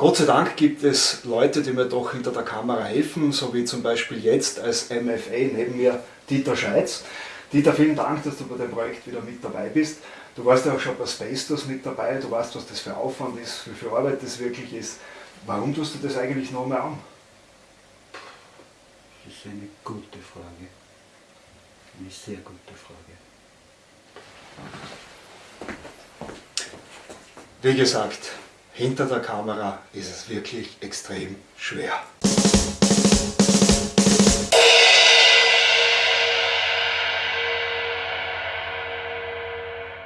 Gott sei Dank gibt es Leute, die mir doch hinter der Kamera helfen, so wie zum Beispiel jetzt als MFA neben mir Dieter Scheitz. Dieter, vielen Dank, dass du bei dem Projekt wieder mit dabei bist. Du warst ja auch schon bei Space mit dabei, du weißt, was das für Aufwand ist, wie viel Arbeit das wirklich ist. Warum tust du das eigentlich noch mehr an? Das ist eine gute Frage. Eine sehr gute Frage. Wie gesagt, hinter der Kamera ist es wirklich extrem schwer.